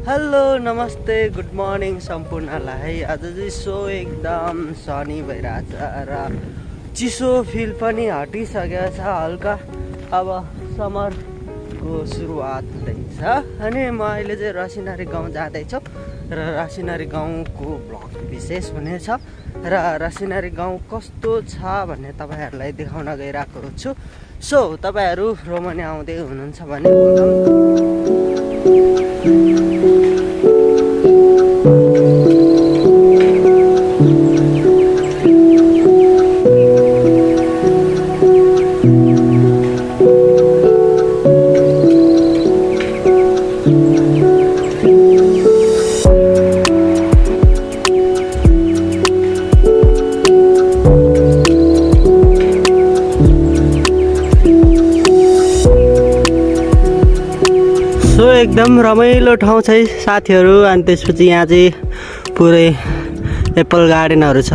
Hello नमस्ते good morning सम्पूर्णलाई आज चाहिँ सो एकदम सनी भइरहेछ र चिसो फिल पनि हटिसकेको छ हल्का अब समरको सुरुवात हुँदैछ अनि म अहिले चाहिँ रसिनारी गाउँ जाँदैछु र रसिनारी गाउँको भ्लग विशेष हुनेछ र रसिनारी गाउँ कस्तो छ भन्ने तपाईँहरूलाई देखाउन गइरहेको छु सो तपाईँहरू रोमनी आउँदै हुनुहुन्छ भने सो एकदम रमाइलो ठाउँ छ है साथीहरू। अनि त्यसपछि यहाँ चाहिँ पुरै एप्पल गार्डनहरू छ।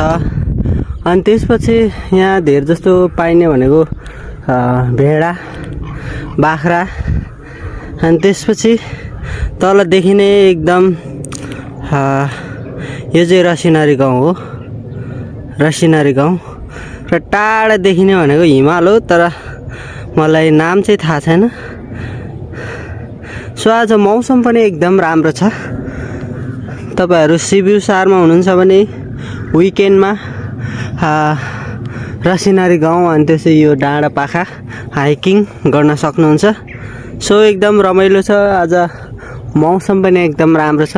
अनि त्यसपछि यहाँ धेर जस्तो पाइने भनेको भेडा बाख्रा। अनि त्यसपछि तलदेखि नै एकदम यो चाहिँ रसिनारी गाउँ हो। रसिनारी गाउँ। र टाढादेखि नै भनेको हिमाल हो तर मलाई नाम चाहिँ थाहा छैन। सो आज मौसम पनि एकदम राम्रो छ। तपाईँहरू सिबिउ सारमा हुनुहुन्छ भने विकेन्डमा रसिनारी गाउँ अनि त्यसै यो डाँडा पाखा हाइकिङ गर्न सक्नुहुन्छ। सो एकदम रमाइलो छ आज मौसम पनि एकदम राम्रो छ।